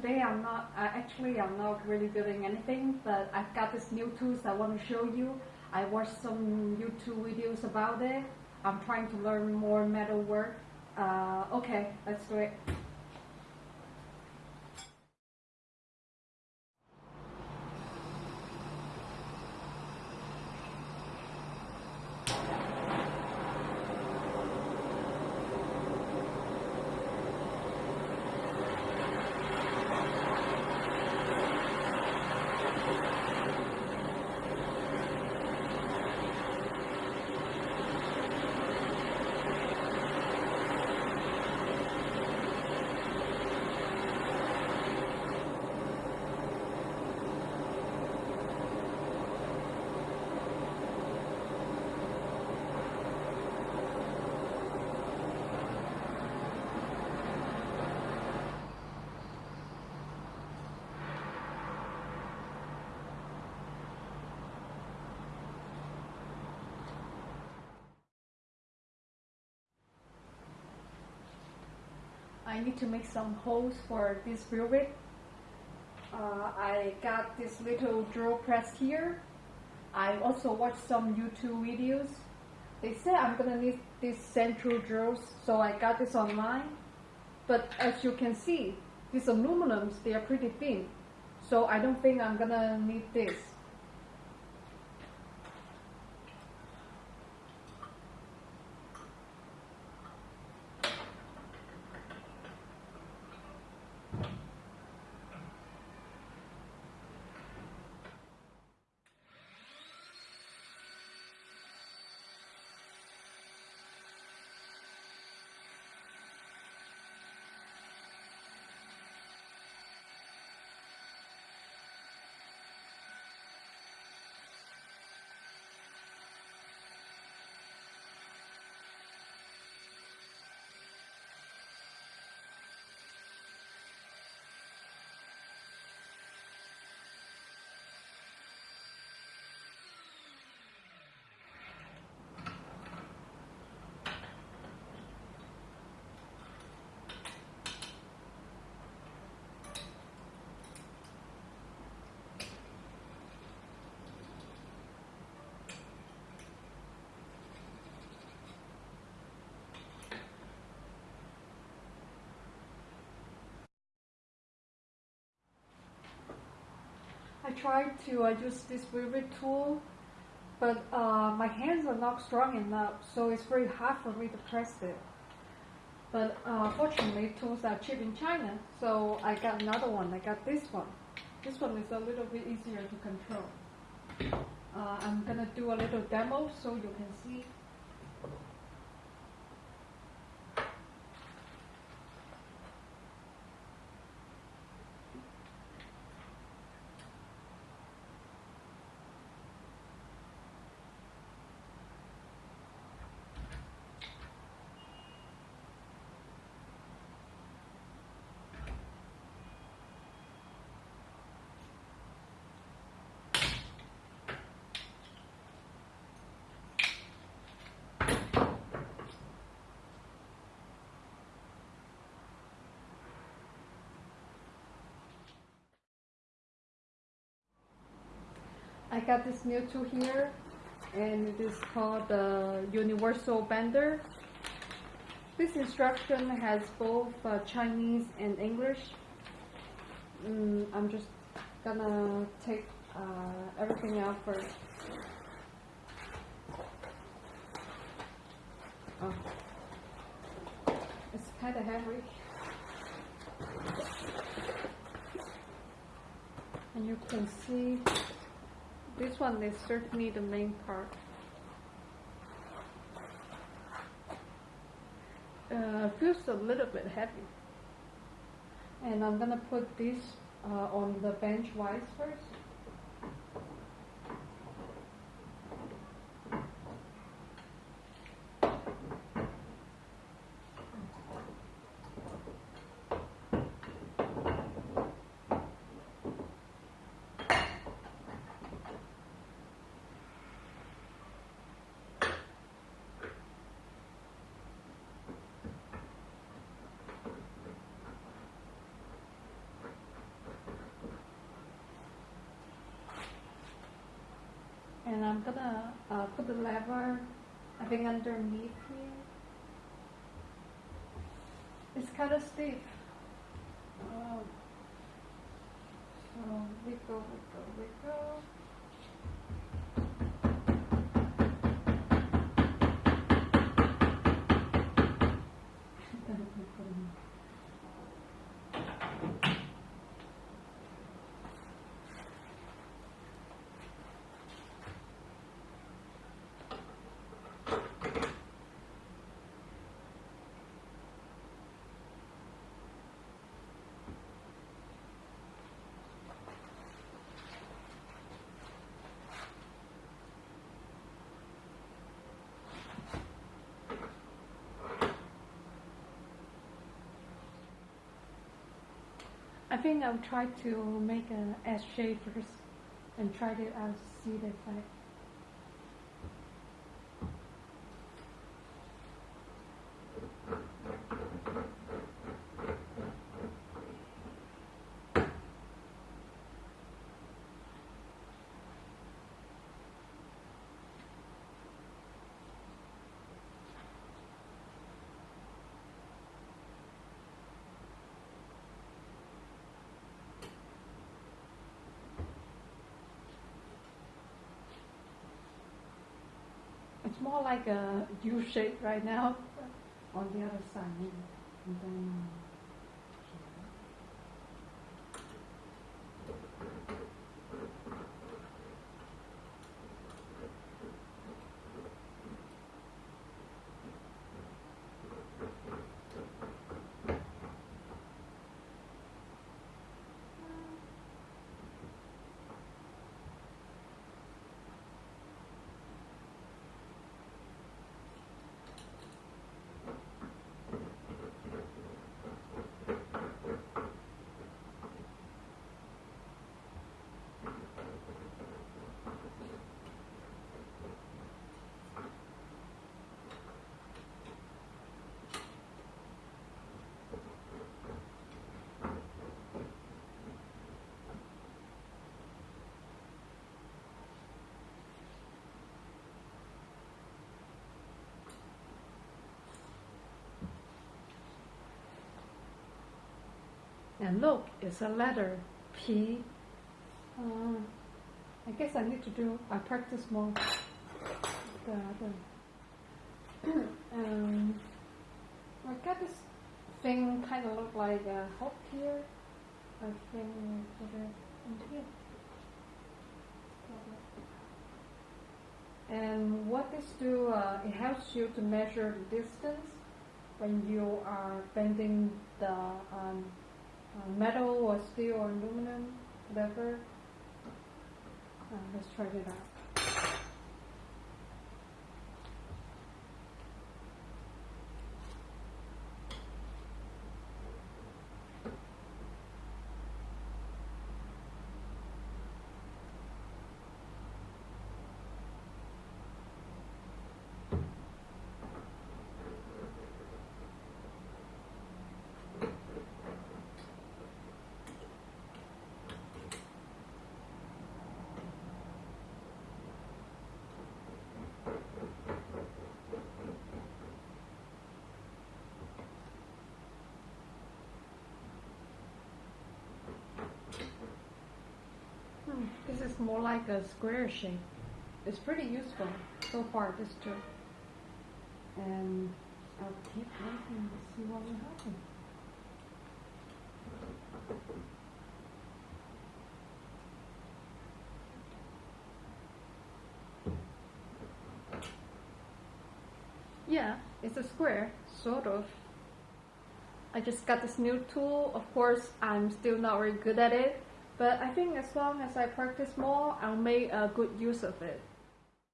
today I'm not, uh, actually I'm not really building anything, but I've got this new tools I want to show you. I watched some YouTube videos about it. I'm trying to learn more metal work. Uh, okay, let's do it. I need to make some holes for this bit. Uh, I got this little drill press here. I also watched some YouTube videos. They said I'm gonna need these central drills, so I got this online. But as you can see, these aluminums, they are pretty thin. So I don't think I'm gonna need this. I tried to uh, use this rivet tool, but uh, my hands are not strong enough, so it's very hard for me to press it. But uh, fortunately, tools are cheap in China, so I got another one. I got this one. This one is a little bit easier to control. Uh, I'm gonna do a little demo so you can see. I got this new tool here, and it is called the Universal Bender. This instruction has both uh, Chinese and English. Mm, I'm just gonna take uh, everything out first. Oh. It's kind of heavy. And you can see this one is certainly the main part. Uh, feels a little bit heavy. And I'm gonna put this uh, on the bench wise first. I'm gonna uh, put the lever, I think underneath here. It's kind of stiff. Um, so wiggle, wiggle, wiggle. I think I'll try to make an S shape first and try it out, uh, see the effect. It's more like a U shape right now on the other side. And then And look, it's a letter P. Uh, I guess I need to do, I practice more. The other. um, I got this thing kind of look like a hook here. Here. And what this do, uh, it helps you to measure the distance when you are bending the um, metal or steel or aluminum, whatever. Uh, let's try it out. This is more like a square shape. It's pretty useful so far, this tool. And I'll keep working to see what will happen. Yeah, it's a square, sort of. I just got this new tool. Of course, I'm still not very good at it, but I think as long as I practice more, I'll make a good use of it.